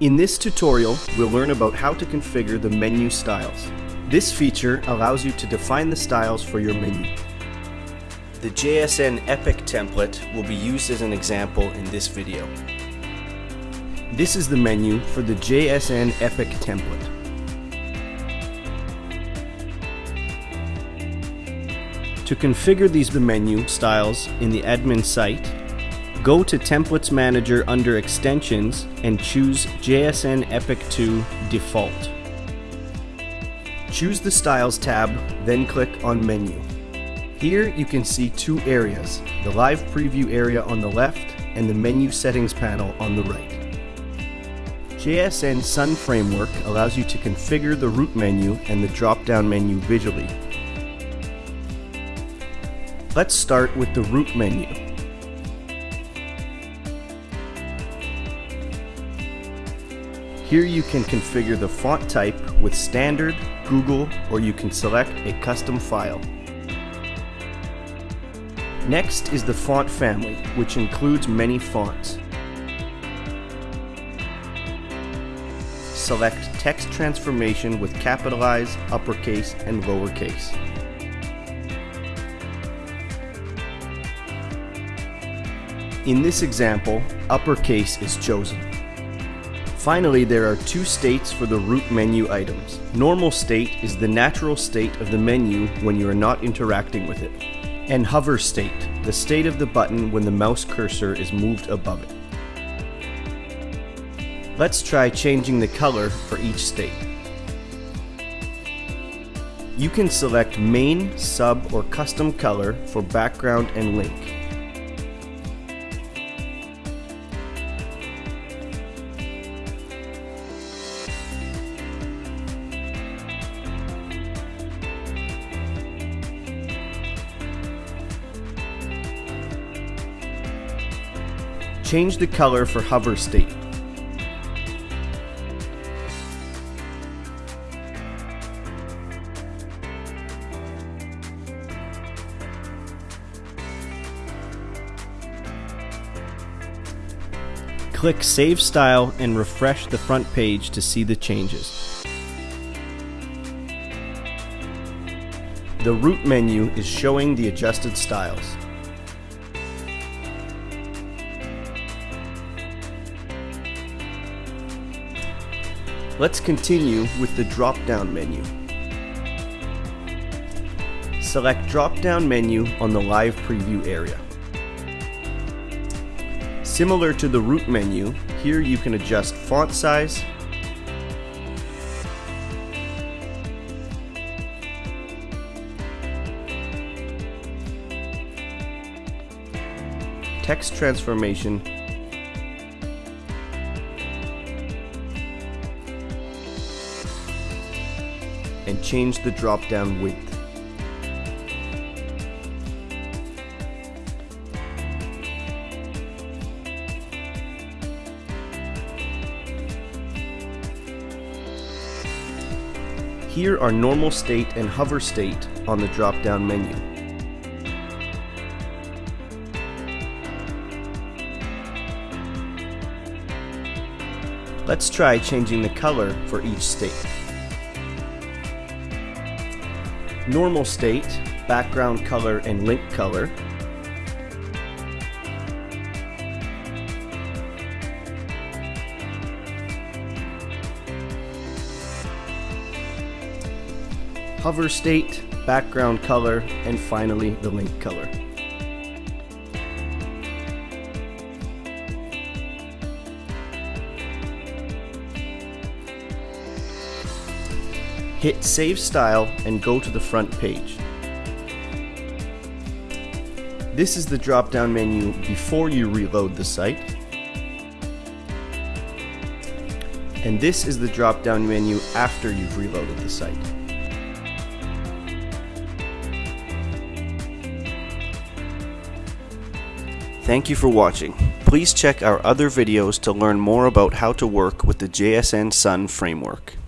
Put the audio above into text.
In this tutorial, we'll learn about how to configure the menu styles. This feature allows you to define the styles for your menu. The JSN Epic template will be used as an example in this video. This is the menu for the JSN Epic template. To configure these menu styles in the admin site, Go to Templates Manager under Extensions and choose JSN Epic 2 Default. Choose the Styles tab, then click on Menu. Here you can see two areas, the Live Preview area on the left and the Menu Settings panel on the right. JSN Sun Framework allows you to configure the root menu and the drop-down menu visually. Let's start with the root menu. Here you can configure the font type with standard, Google, or you can select a custom file. Next is the font family, which includes many fonts. Select text transformation with capitalize, uppercase, and lowercase. In this example, uppercase is chosen. Finally, there are two states for the root menu items. Normal state is the natural state of the menu when you are not interacting with it. And hover state, the state of the button when the mouse cursor is moved above it. Let's try changing the color for each state. You can select main, sub, or custom color for background and link. Change the color for hover state. Click Save Style and refresh the front page to see the changes. The root menu is showing the adjusted styles. Let's continue with the drop-down menu. Select drop-down menu on the live preview area. Similar to the root menu, here you can adjust font size, text transformation, and change the drop-down width. Here are normal state and hover state on the drop-down menu. Let's try changing the color for each state. Normal state, background color, and link color. Hover state, background color, and finally the link color. Hit Save Style and go to the front page. This is the drop-down menu before you reload the site. And this is the drop-down menu after you've reloaded the site. Thank you for watching. Please check our other videos to learn more about how to work with the JSN Sun framework.